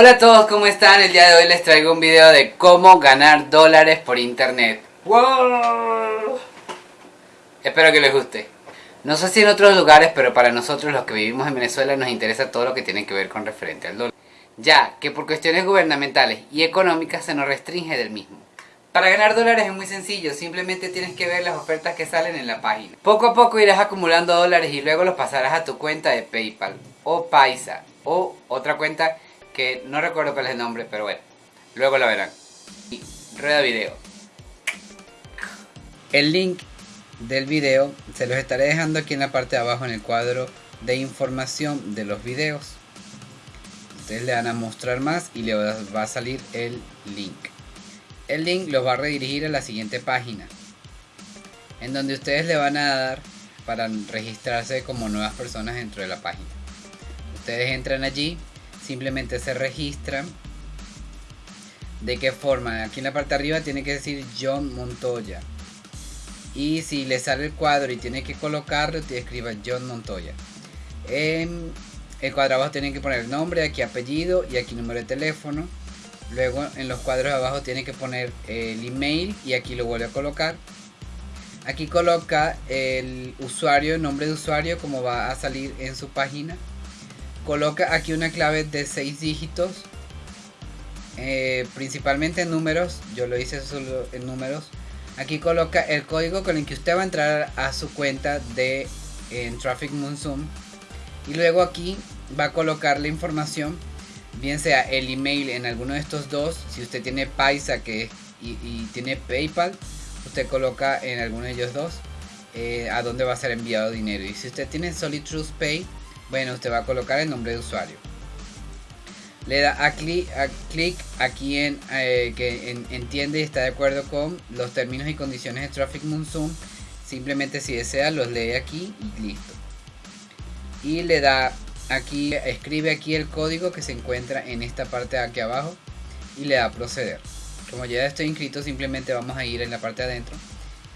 Hola a todos, ¿cómo están? El día de hoy les traigo un video de cómo ganar dólares por internet. ¡Wow! Espero que les guste. No sé si en otros lugares, pero para nosotros los que vivimos en Venezuela nos interesa todo lo que tiene que ver con referente al dólar. Ya que por cuestiones gubernamentales y económicas se nos restringe del mismo. Para ganar dólares es muy sencillo, simplemente tienes que ver las ofertas que salen en la página. Poco a poco irás acumulando dólares y luego los pasarás a tu cuenta de Paypal o Paisa o otra cuenta no recuerdo cuál es el nombre, pero bueno, luego la verán. Rueda video. El link del video se los estaré dejando aquí en la parte de abajo en el cuadro de información de los videos. Ustedes le van a mostrar más y le va a salir el link. El link los va a redirigir a la siguiente página, en donde ustedes le van a dar para registrarse como nuevas personas dentro de la página. Ustedes entran allí, simplemente se registran. ¿De qué forma? Aquí en la parte de arriba tiene que decir John Montoya. Y si le sale el cuadro y tiene que colocarlo, te escriba John Montoya. En el cuadro abajo tienen que poner nombre, aquí apellido y aquí número de teléfono. Luego en los cuadros abajo tiene que poner el email y aquí lo vuelve a colocar. Aquí coloca el usuario, el nombre de usuario como va a salir en su página coloca aquí una clave de 6 dígitos eh, principalmente en números yo lo hice solo en números aquí coloca el código con el que usted va a entrar a su cuenta de en Traffic Monsoon y luego aquí va a colocar la información bien sea el email en alguno de estos dos si usted tiene Paisa que y, tiene PayPal usted coloca en alguno de ellos dos eh, a dónde va a ser enviado dinero y si usted tiene Solid Trust Pay bueno, usted va a colocar el nombre de usuario. Le da a clic, a clic aquí en eh, que entiende y está de acuerdo con los términos y condiciones de Traffic Monsoon. Simplemente si desea los lee aquí y listo. Y le da aquí, escribe aquí el código que se encuentra en esta parte de aquí abajo y le da proceder. Como ya estoy inscrito simplemente vamos a ir en la parte de adentro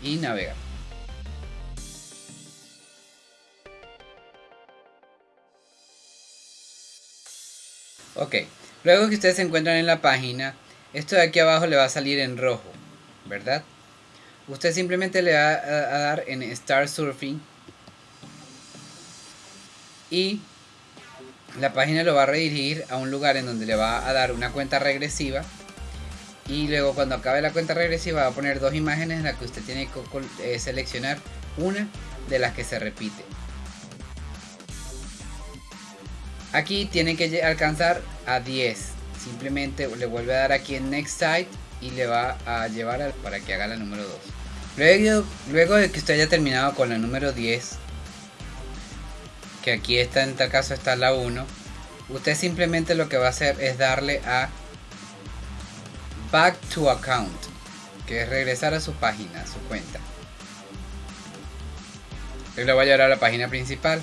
y navegar. Ok, luego que ustedes se encuentran en la página, esto de aquí abajo le va a salir en rojo, ¿verdad? Usted simplemente le va a, dar en Start Surfing y la página lo va a redirigir a un lugar en donde le va a dar una cuenta regresiva y luego cuando acabe la cuenta regresiva va a poner dos imágenes en las que usted tiene que eh, seleccionar una de las que se repite. Aquí tiene que alcanzar a 10. Simplemente le vuelve a dar aquí en Next Site y le va a llevar para que haga la número 2. Luego, luego de que usted haya terminado con la número 10, que aquí está en tal caso está la 1, usted simplemente lo que va a hacer es darle a Back to Account, que es regresar a su página, a su cuenta. Él lo va a llevar a la página principal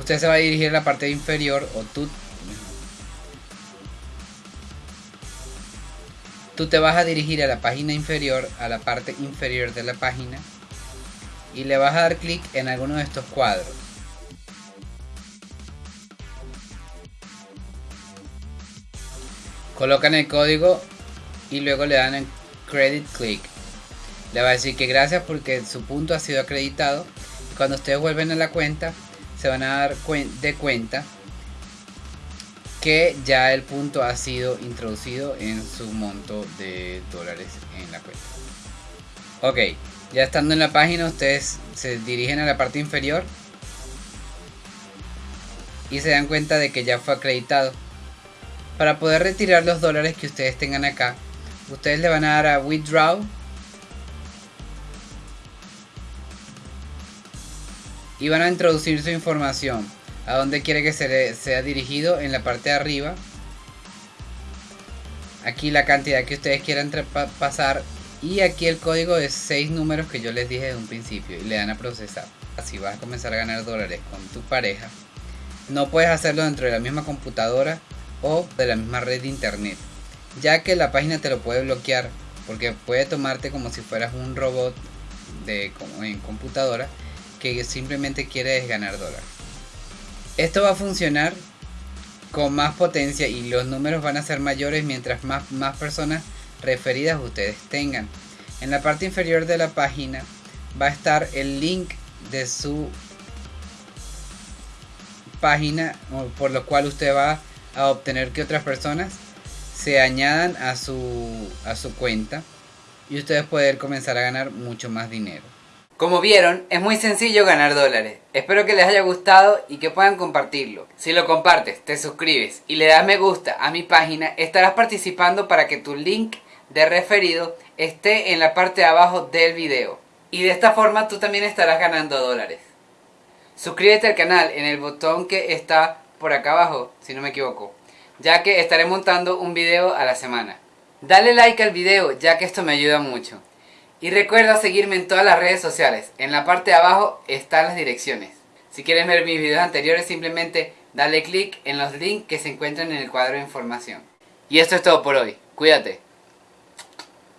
usted se va a dirigir a la parte inferior o tú tú te vas a dirigir a la página inferior a la parte inferior de la página y le vas a dar clic en alguno de estos cuadros. Colocan el código y luego le dan en credit click. Le va a decir que gracias porque su punto ha sido acreditado. Cuando ustedes vuelven a la cuenta se van a dar de cuenta que ya el punto ha sido introducido en su monto de dólares en la cuenta. Ok, ya estando en la página ustedes se dirigen a la parte inferior y se dan cuenta de que ya fue acreditado. Para poder retirar los dólares que ustedes tengan acá, ustedes le van a dar a withdraw y van a introducir su información. A donde quiere que se sea dirigido en la parte de arriba. Aquí la cantidad que ustedes quieran pasar. Y aquí el código de 6 números que yo les dije desde un principio. Y le dan a procesar. Así vas a comenzar a ganar dólares con tu pareja. No puedes hacerlo dentro de la misma computadora o de la misma red de internet. Ya que la página te lo puede bloquear. Porque puede tomarte como si fueras un robot de como en computadora que simplemente quiere ganar dólares. Esto va a funcionar con más potencia y los números van a ser mayores mientras más, más personas referidas ustedes tengan. En la parte inferior de la página va a estar el link de su página por lo cual usted va a obtener que otras personas se añadan a su, a su cuenta y ustedes pueden comenzar a ganar mucho más dinero. Como vieron, es muy sencillo ganar dólares. Espero que les haya gustado y que puedan compartirlo. Si lo compartes, te suscribes y le das me gusta a mi página, estarás participando para que tu link de referido esté en la parte de abajo del video. Y de esta forma tú también estarás ganando dólares. Suscríbete al canal en el botón que está por acá abajo, si no me equivoco, ya que estaré montando un video a la semana. Dale like al video, ya que esto me ayuda mucho. Y recuerda seguirme en todas las redes sociales. En la parte de abajo están las direcciones. Si quieres ver mis videos anteriores, simplemente dale click en los links que se encuentran en el cuadro de información. Y esto es todo por hoy. Cuídate.